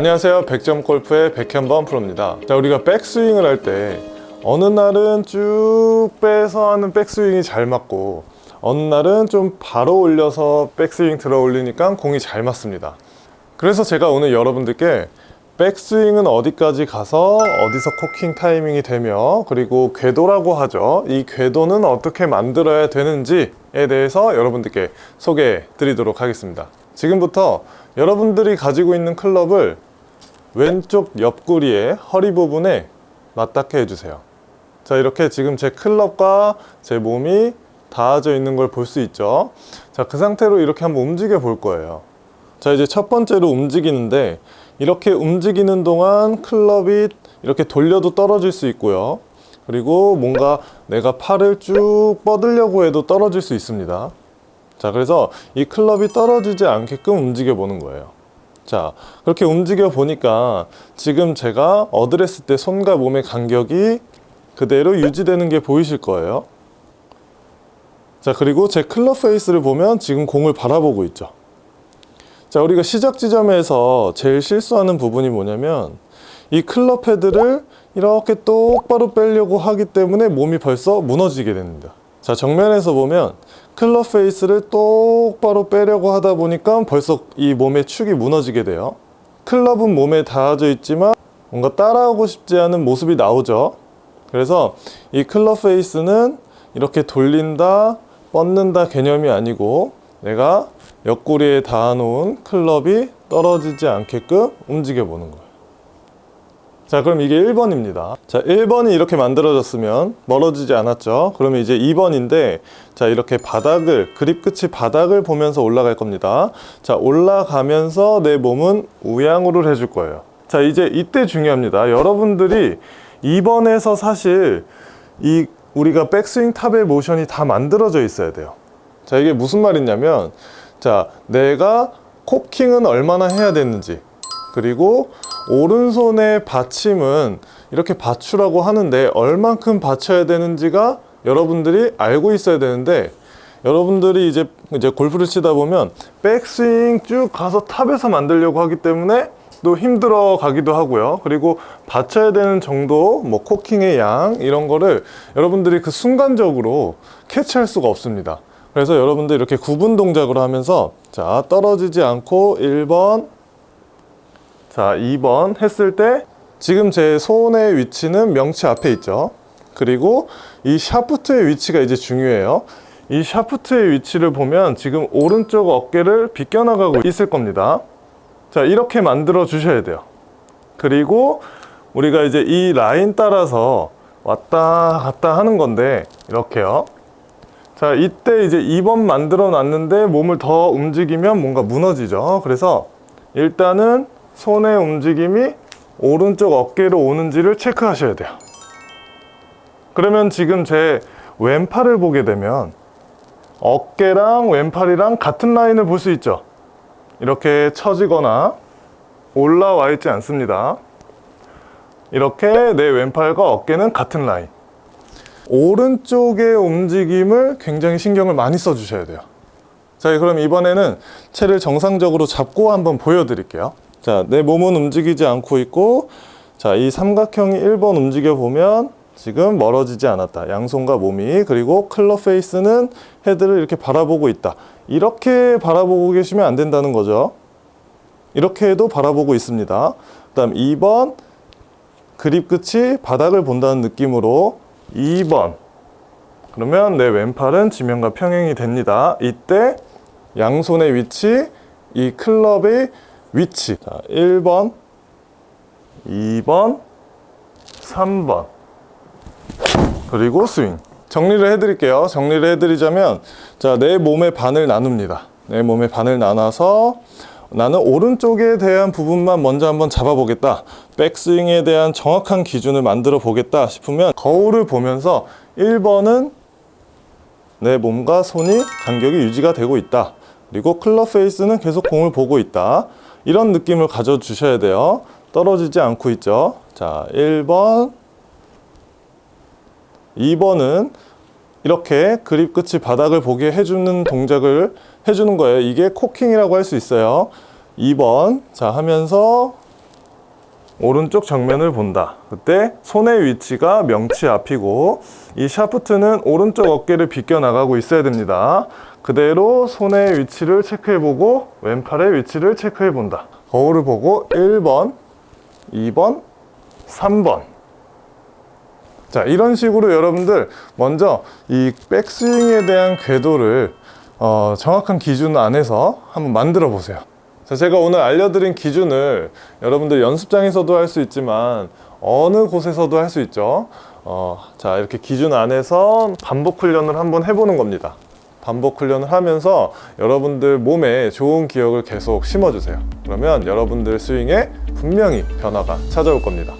안녕하세요. 백점 골프의 백현범 프로입니다. 자 우리가 백스윙을 할 때 어느 날은 쭉 빼서 하는 백스윙이 잘 맞고 어느 날은 좀 바로 올려서 백스윙 들어 올리니까 공이 잘 맞습니다. 그래서 제가 오늘 여러분들께 백스윙은 어디까지 가서 어디서 코킹 타이밍이 되며 그리고 궤도라고 하죠. 이 궤도는 어떻게 만들어야 되는지에 대해서 여러분들께 소개해 드리도록 하겠습니다. 지금부터 여러분들이 가지고 있는 클럽을 왼쪽 옆구리의 허리 부분에 맞닿게 해주세요. 자 이렇게 지금 제 클럽과 제 몸이 닿아져 있는 걸 볼 수 있죠? 자 그 상태로 이렇게 한번 움직여 볼 거예요. 자 이제 첫 번째로 움직이는데 이렇게 움직이는 동안 클럽이 이렇게 돌려도 떨어질 수 있고요. 그리고 뭔가 내가 팔을 쭉 뻗으려고 해도 떨어질 수 있습니다. 자 그래서 이 클럽이 떨어지지 않게끔 움직여 보는 거예요 자 그렇게 움직여 보니까 지금 제가 어드레스 때 손과 몸의 간격이 그대로 유지되는 게 보이실 거예요. 자 그리고 제 클럽 페이스를 보면 지금 공을 바라보고 있죠. 자 우리가 시작 지점에서 제일 실수하는 부분이 뭐냐면 이 클럽 헤드를 이렇게 똑바로 빼려고 하기 때문에 몸이 벌써 무너지게 됩니다 자 정면에서 보면 클럽 페이스를 똑바로 빼려고 하다 보니까 벌써 이 몸의 축이 무너지게 돼요. 클럽은 몸에 닿아져 있지만 뭔가 따라오고 싶지 않은 모습이 나오죠. 그래서 이 클럽 페이스는 이렇게 돌린다 뻗는다 개념이 아니고 내가 옆구리에 닿아 놓은 클럽이 떨어지지 않게끔 움직여 보는 거예요 자 그럼 이게 1번입니다. 자 1번이 이렇게 만들어졌으면 멀어지지 않았죠? 그러면 이제 2번인데 자 이렇게 바닥을 그립 끝이 바닥을 보면서 올라갈 겁니다. 자 올라가면서 내 몸은 우양우를 해줄 거예요. 자 이제 이때 중요합니다. 여러분들이 2번에서 사실 이 우리가 백스윙 탑의 모션이 다 만들어져 있어야 돼요. 자 이게 무슨 말이냐면 자 내가 코킹은 얼마나 해야 되는지 그리고 오른손의 받침은 이렇게 받추라고 하는데 얼만큼 받쳐야 되는지가 여러분들이 알고 있어야 되는데 여러분들이 이제 이제 골프를 치다 보면 백스윙 쭉 가서 탑에서 만들려고 하기 때문에 또 힘들어 가기도 하고요. 그리고 받쳐야 되는 정도 뭐 코킹의 양 이런 거를 여러분들이 그 순간적으로 캐치할 수가 없습니다. 그래서 여러분들 이렇게 구분 동작으로 하면서 자 떨어지지 않고 1번 자 2번 했을 때 지금 제 손의 위치는 명치 앞에 있죠. 그리고 이 샤프트의 위치가 이제 중요해요. 이 샤프트의 위치를 보면 지금 오른쪽 어깨를 비껴나가고 있을 겁니다. 자 이렇게 만들어 주셔야 돼요. 그리고 우리가 이제 이 라인 따라서 왔다 갔다 하는 건데 이렇게요. 자 이때 이제 2번 만들어 놨는데 몸을 더 움직이면 뭔가 무너지죠. 그래서 일단은 손의 움직임이 오른쪽 어깨로 오는지를 체크하셔야 돼요. 그러면 지금 제 왼팔을 보게 되면 어깨랑 왼팔이랑 같은 라인을 볼 수 있죠? 이렇게 처지거나 올라와 있지 않습니다. 이렇게 내 왼팔과 어깨는 같은 라인. 오른쪽의 움직임을 굉장히 신경을 많이 써 주셔야 돼요. 자 그럼 이번에는 채를 정상적으로 잡고 한번 보여드릴게요 자, 내 몸은 움직이지 않고 있고 자, 이 삼각형이 1번 움직여 보면 지금 멀어지지 않았다. 양손과 몸이 그리고 클럽 페이스는 헤드를 이렇게 바라보고 있다. 이렇게 바라보고 계시면 안 된다는 거죠. 이렇게 해도 바라보고 있습니다. 그 다음 2번 그립 끝이 바닥을 본다는 느낌으로 2번 그러면 내 왼팔은 지면과 평행이 됩니다. 이때 양손의 위치 이 클럽의 위치. 자, 1번 2번 3번. 그리고 스윙. 정리를 해드릴게요. 정리를 해드리자면 자, 내 몸의 반을 나눕니다. 내 몸의 반을 나눠서 나는 오른쪽에 대한 부분만 먼저 한번 잡아보겠다. 백스윙에 대한 정확한 기준을 만들어 보겠다 싶으면 거울을 보면서 1번은 내 몸과 손이 간격이 유지가 되고 있다. 그리고 클럽 페이스는 계속 공을 보고 있다 이런 느낌을 가져 주셔야 돼요. 떨어지지 않고 있죠? 자 1번. 2번은 이렇게 그립 끝이 바닥을 보게 해주는 동작을 해주는 거예요. 이게 코킹이라고 할 수 있어요. 2번. 자 하면서 오른쪽 정면을 본다. 그때 손의 위치가 명치 앞이고 이 샤프트는 오른쪽 어깨를 비껴 나가고 있어야 됩니다. 그대로 손의 위치를 체크해보고 왼팔의 위치를 체크해본다. 거울을 보고 1번, 2번, 3번. 자, 이런 식으로 여러분들 먼저 이 백스윙에 대한 궤도를 어, 정확한 기준 안에서 한번 만들어 보세요. 자, 제가 오늘 알려드린 기준을 여러분들 연습장에서도 할 수 있지만 어느 곳에서도 할 수 있죠. 어, 자, 이렇게 기준 안에서 반복 훈련을 한번 해보는 겁니다. 반복 훈련을 하면서 여러분들 몸에 좋은 기억을 계속 심어주세요. 그러면 여러분들 스윙에 분명히 변화가 찾아올 겁니다.